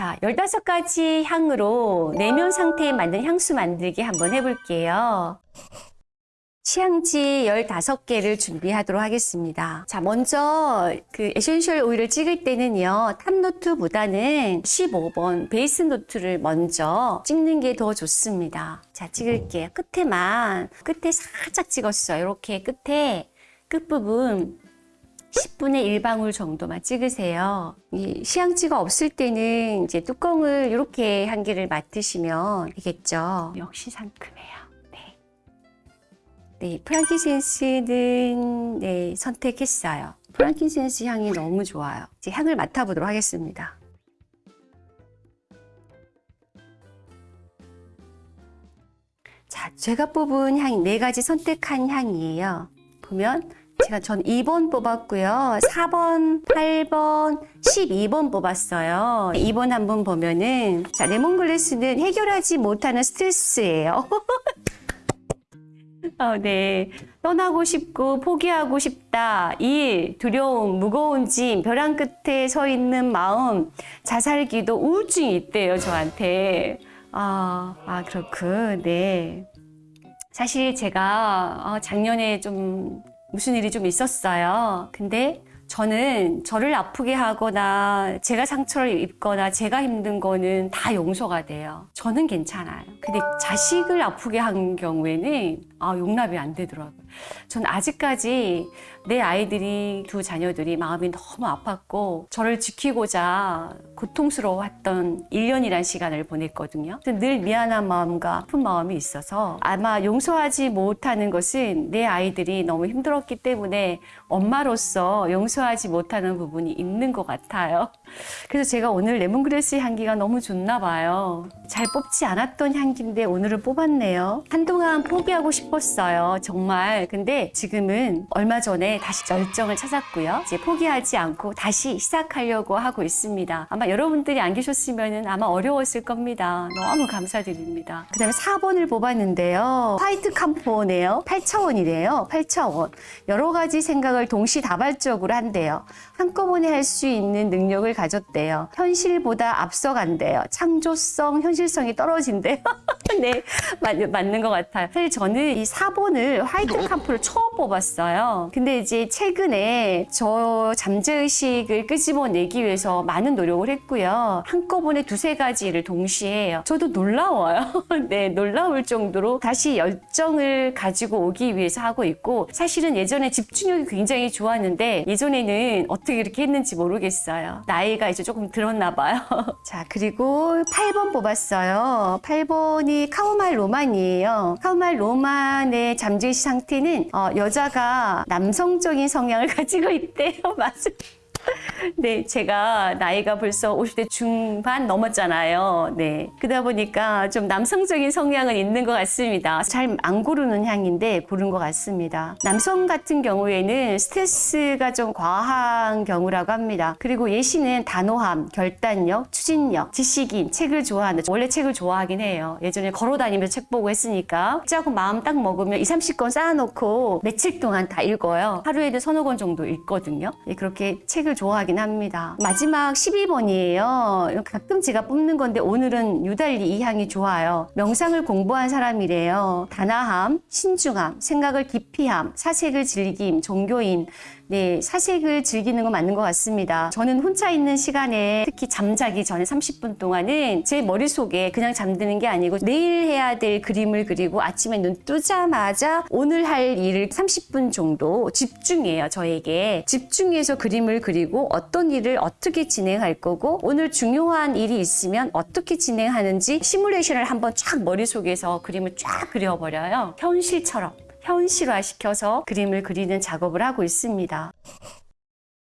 자, 15가지 향으로 내면 상태에 맞는 향수 만들기 한번 해볼게요. 시향지 15개를 준비하도록 하겠습니다. 자, 먼저 그 essential oil을 찍을 때는요, top note보다는 15번 base note를 먼저 찍는 게 더 좋습니다. 자, 찍을게요. 끝에만, 끝에 살짝 찍었어요. 이렇게 끝에 끝부분 10분의 1방울 정도만 찍으세요. 이 시향지가 없을 때는 이제 뚜껑을 이렇게 한 개를 맡으시면 되겠죠. 역시 상큼해요. 네. 네, 프랑키센스는 네, 선택했어요. 프랑키센스 향이 너무 좋아요. 이제 향을 맡아보도록 하겠습니다. 자, 제가 뽑은 향네 가지 선택한 향이에요. 보면 제가 전 2번 뽑았고요. 4번, 8번, 12번 뽑았어요. 2번 한 번 보면은 자, 레몬글래스는 해결하지 못하는 스트레스예요. 어, 네. 떠나고 싶고 포기하고 싶다. 일, 두려움, 무거운 짐, 벼랑 끝에 서 있는 마음, 자살기도 우울증이 있대요, 저한테. 아, 아, 그렇군. 네. 사실 제가 어, 작년에 좀 무슨 일이 좀 있었어요. 근데 저는 저를 아프게 하거나 제가 상처를 입거나 제가 힘든 거는 다 용서가 돼요. 저는 괜찮아요. 근데 자식을 아프게 한 경우에는 아, 용납이 안 되더라고요. 전 아직까지 내 아이들이 두 자녀들이 마음이 너무 아팠고 저를 지키고자 고통스러워했던 1년이란 시간을 보냈거든요. 늘 미안한 마음과 아픈 마음이 있어서 아마 용서하지 못하는 것은 내 아이들이 너무 힘들었기 때문에 엄마로서 용서하지 못하는 부분이 있는 것 같아요. 그래서 제가 오늘 레몬그레스 향기가 너무 좋나 봐요. 잘 뽑지 않았던 향기인데 오늘은 뽑았네요. 한동안 포기하고 싶 었어요. 정말. 근데 지금은 얼마 전에 다시 열정을 찾았고요. 이제 포기하지 않고 다시 시작하려고 하고 있습니다. 아마 여러분들이 안 계셨으면 아마 어려웠을 겁니다. 너무 감사드립니다. 그 다음에 4번을 뽑았는데요. white camphor네요. 8차원이래요. 8차원. 여러 가지 생각을 동시다발적으로 한대요. 한꺼번에 할 수 있는 능력을 가졌대요. 현실보다 앞서간대요. 창조성, 현실성이 떨어진대요. 네, 맞, 맞는 것 같아요. 사실 저는 이 4번을 화이트 캄프를 처음 뽑았어요. 근데 이제 최근에 저 잠재의식을 끄집어내기 위해서 많은 노력을 했고요. 한꺼번에 두세 가지를 동시에 해요. 저도 놀라워요. 네, 놀라울 정도로 다시 열정을 가지고 오기 위해서 하고 있고 사실은 예전에 집중력이 굉장히 좋았는데 예전에는 어떻게 이렇게 했는지 모르겠어요. 나이가 이제 조금 들었나 봐요. 자, 그리고 8번 뽑았어요. 8번이 카우말 로만이에요. 카우말 로만 의 잠재의식 상태는 어, 여자가 남성적인 성향을 가지고 있대요. 맞아요. 네, 제가 나이가 벌써 50대 중반 넘었잖아요. 네. 그러다 보니까 좀 남성적인 성향은 있는 것 같습니다. 잘 안 고르는 향인데 고른 것 같습니다. 남성 같은 경우에는 스트레스가 좀 과한 경우라고 합니다. 그리고 예시는 단호함, 결단력, 추진력, 지식인, 책을 좋아하는 원래 책을 좋아하긴 해요. 예전에 걸어 다니면서 책 보고 했으니까 짜고 마음 딱 먹으면 2, 30권 쌓아놓고 며칠 동안 다 읽어요. 하루에도 서너 권 정도 읽거든요. 예, 그렇게 책을 좋아하긴 합니다. 마지막 12번이에요. 가끔 제가 뽑는 건데 오늘은 유달리 이 향이 좋아요. 명상을 공부한 사람이래요. 단아함, 신중함, 생각을 깊이함, 사색을 즐김, 종교인, 네, 사색을 즐기는 건 맞는 것 같습니다. 저는 혼자 있는 시간에 특히 잠자기 전에 30분 동안은 제 머릿속에 그냥 잠드는 게 아니고 내일 해야 될 그림을 그리고 아침에 눈 뜨자마자 오늘 할 일을 30분 정도 집중해요, 저에게. 집중해서 그림을 그리고 어떤 일을 어떻게 진행할 거고 오늘 중요한 일이 있으면 어떻게 진행하는지 시뮬레이션을 한번 쫙 머릿속에서 그림을 쫙 그려버려요. 현실처럼. 현실화시켜서 그림을 그리는 작업을 하고 있습니다.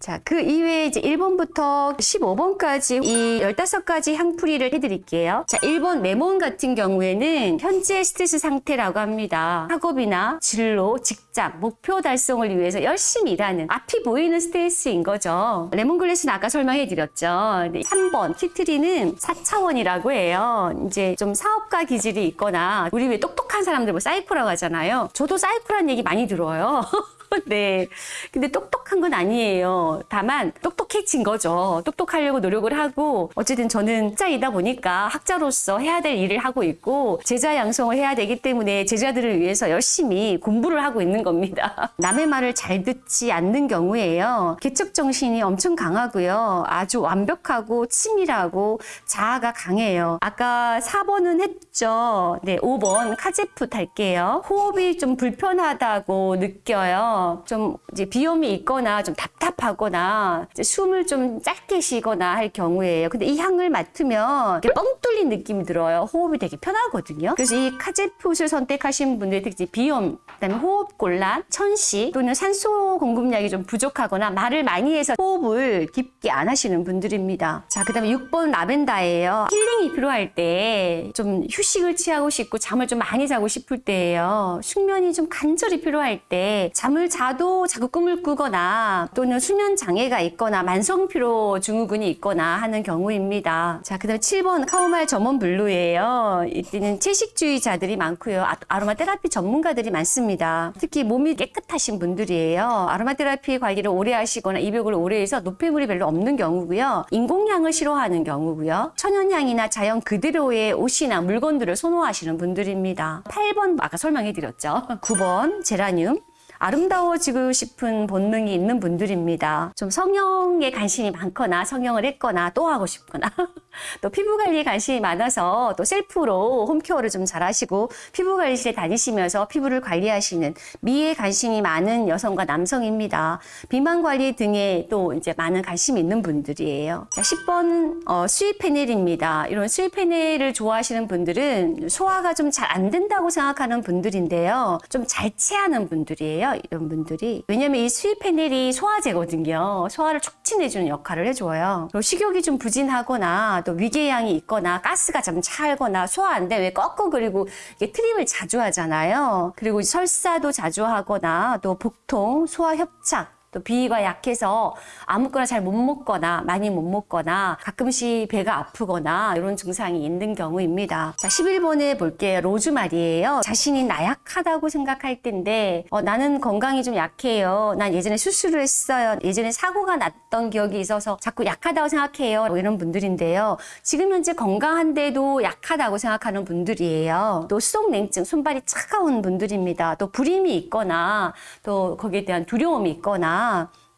자, 그 이외에 이제 1번부터 15번까지 이 15가지 향풀이를 해드릴게요. 자, 1번 레몬 같은 경우에는 현재 스트레스 상태라고 합니다. 학업이나 진로, 직장, 목표 달성을 위해서 열심히 일하는 앞이 보이는 스트레스인 거죠. lemongrass는 아까 설명해드렸죠. 3번 tea tree는 4차원이라고 해요. 이제 좀 사업가 기질이 있거나 우리 왜 똑똑한 사람들 뭐 사이코라고 하잖아요. 저도 사이코란 얘기 많이 들어요. 네. 근데 똑똑한 건 아니에요. 다만 똑똑해진 거죠. 똑똑하려고 노력을 하고 어쨌든 저는 학자이다 보니까 학자로서 해야 될 일을 하고 있고 제자 양성을 해야 되기 때문에 제자들을 위해서 열심히 공부를 하고 있는 겁니다. 남의 말을 잘 듣지 않는 경우에요. 개척 정신이 엄청 강하고요. 아주 완벽하고 치밀하고 자아가 강해요. 아까 4번은 했죠. 네, 5번 카제프 탈게요. 호흡이 좀 불편하다고 느껴요. 좀 이제 비염이 있거나 좀 답답하거나 숨을 좀 짧게 쉬거나 할 경우에요. 근데 이 향을 맡으면 이렇게 뻥 뚫린 느낌이 들어요. 호흡이 되게 편하거든요. 그래서 이 cajeput을 선택하신 분들 특히 비염, 그다음에 호흡 곤란, 천식 또는 산소 공급량이 좀 부족하거나 말을 많이 해서 호흡을 깊게 안 하시는 분들입니다. 자, 그다음에 6번 라벤더예요. 힐링이 필요할 때 좀 휴식을 취하고 싶고 잠을 좀 많이 자고 싶을 때예요. 숙면이 좀 간절히 필요할 때 잠을 자도 자꾸 꿈을 꾸거나 또는 수면 장애가 있거나 만성 피로 증후군이 있거나 하는 경우입니다. 자, 그 다음에 7번 chamomile German blue예요. 이때는 채식주의자들이 많고요. 아- 아로마 테라피 전문가들이 많습니다. 특히 몸이 깨끗하신 분들이에요. 아로마 테라피 관리를 오래 하시거나 입욕을 오래 해서 노폐물이 별로 없는 경우고요. 인공향을 싫어하는 경우고요. 천연향이나 자연 그대로의 옷이나 물건들을 선호하시는 분들입니다. 8번 아까 설명해 드렸죠. 9번 제라늄. 아름다워지고 싶은 본능이 있는 분들입니다. 좀 성형에 관심이 많거나 성형을 했거나 또 하고 싶거나 또 피부 관리에 관심이 많아서 또 셀프로 홈케어를 좀 잘하시고 피부 관리실에 다니시면서 피부를 관리하시는 미에 관심이 많은 여성과 남성입니다. 비만 관리 등에 또 이제 많은 관심이 있는 분들이에요. 자, 10번 어, 수입 패널입니다. 이런 수입 패널을 좋아하시는 분들은 소화가 좀 잘 안 된다고 생각하는 분들인데요. 좀 잘 체하는 분들이에요. 이런 분들이. 왜냐면 이 수입 패널이 소화제거든요. 소화를 촉진해주는 역할을 해줘요. 식욕이 좀 부진하거나 또 위궤 양이 있거나 가스가 좀 차거나 소화 안 되면 꺾고 그리고 이게 트림을 자주 하잖아요. 그리고 설사도 자주 하거나 또 복통, 소화 협착 또 비위가 약해서 아무거나 잘 못 먹거나 많이 못 먹거나 가끔씩 배가 아프거나 이런 증상이 있는 경우입니다. 자, 11번에 볼게요. 로즈마리예요. 자신이 나약하다고 생각할 텐데 어, 나는 건강이 좀 약해요. 난 예전에 수술을 했어요. 예전에 사고가 났던 기억이 있어서 자꾸 약하다고 생각해요. 뭐 이런 분들인데요. 지금 현재 건강한데도 약하다고 생각하는 분들이에요. 또 수족냉증, 손발이 차가운 분들입니다. 또 불임이 있거나 또 거기에 대한 두려움이 있거나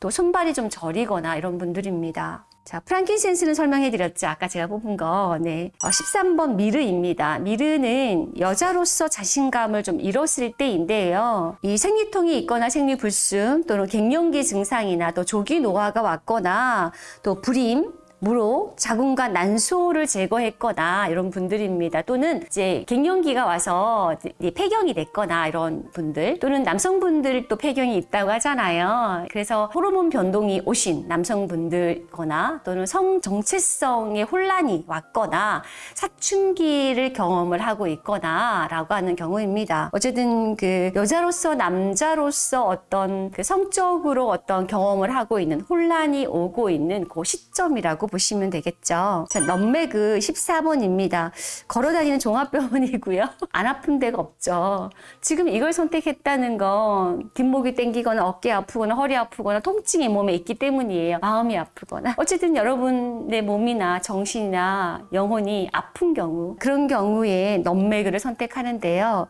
또 손발이 좀 저리거나 이런 분들입니다. 자, 프랑킨센스는 설명해 드렸죠. 아까 제가 뽑은 거. 네. 어, 13번 미르입니다. 미르는 여자로서 자신감을 좀 잃었을 때인데요. 이 생리통이 있거나 생리불순 또는 갱년기 증상이나 또 조기 노화가 왔거나 또 불임 무로 자궁과 난소를 제거했거나 이런 분들입니다. 또는 이제 갱년기가 와서 폐경이 됐거나 이런 분들 또는 남성분들 또 폐경이 있다고 하잖아요. 그래서 호르몬 변동이 오신 남성분들거나 또는 성 정체성의 혼란이 왔거나 사춘기를 경험을 하고 있거나 라고 하는 경우입니다. 어쨌든 그 여자로서 남자로서 어떤 그 성적으로 어떤 경험을 하고 있는 혼란이 오고 있는 그 시점이라고 보시면 되겠죠. 자, 넘매그 14번입니다. 걸어다니는 종합병원이고요. 안 아픈 데가 없죠. 지금 이걸 선택했다는 건 뒷목이 땡기거나 어깨 아프거나 허리 아프거나 통증이 몸에 있기 때문이에요. 마음이 아프거나. 어쨌든 여러분의 몸이나 정신이나 영혼이 아픈 경우 그런 경우에 넘매그를 선택하는데요.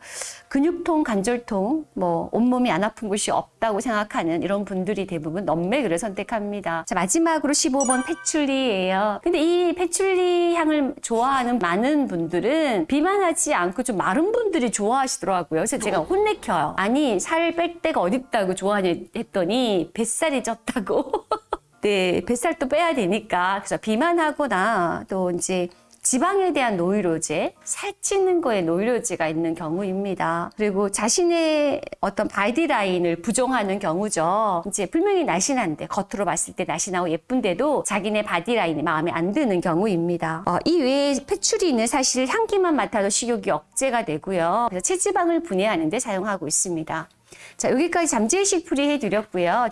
근육통, 관절통, 뭐 온몸이 안 아픈 곳이 없다고 생각하는 이런 분들이 대부분 넘매그를 선택합니다. 자, 마지막으로 15번 패출리 예요. 근데 이 패출리 향을 좋아하는 많은 분들은 비만하지 않고 좀 마른 분들이 좋아하시더라고요. 그래서 제가 혼내켜요. 아니, 살 뺄 데가 어딨다고 좋아하니 했더니 뱃살이 쪘다고. 네, 뱃살도 빼야 되니까. 그래서 비만하거나 또 이제 지방에 대한 노이로제, 살찌는 거에 노이로제가 있는 경우입니다. 그리고 자신의 어떤 body line을 부정하는 경우죠. 이제 분명히 날씬한데 겉으로 봤을 때 날씬하고 예쁜데도 자기네 body line이 마음에 안 드는 경우입니다. 어, 이 외에 patchouli는 사실 향기만 맡아도 식욕이 억제가 되고요. 그래서 체지방을 분해하는 데 사용하고 있습니다. 자, 여기까지 잠재의식 풀이 해드렸고요.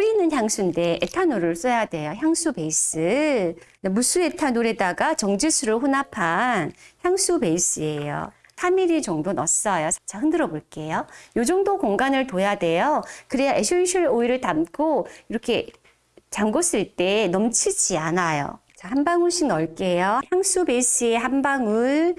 뿌리는 향수인데 에탄올을 써야 돼요. 향수 베이스. 무수 에탄올에다가 정제수를 혼합한 향수 베이스예요. 4mm 정도 넣었어요. 자, 흔들어 볼게요. 이 정도 공간을 둬야 돼요. 그래야 essential oil을 담고 이렇게 잠궜을 때 넘치지 않아요. 자, 한 방울씩 넣을게요. 향수 베이스에 한 방울.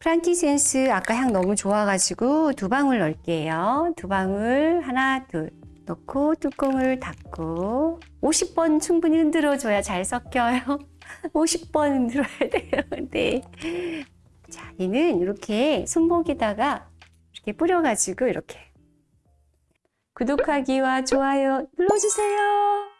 frankincense 아까 향 너무 좋아가지고 두 방울 넣을게요. 두 방울 하나 둘 넣고 뚜껑을 닫고 50번 충분히 흔들어 줘야 잘 섞여요. 50번 흔들어야 돼요. 네. 자, 얘는 이렇게 손목에다가 이렇게 뿌려가지고 이렇게 구독하기와 좋아요 눌러주세요.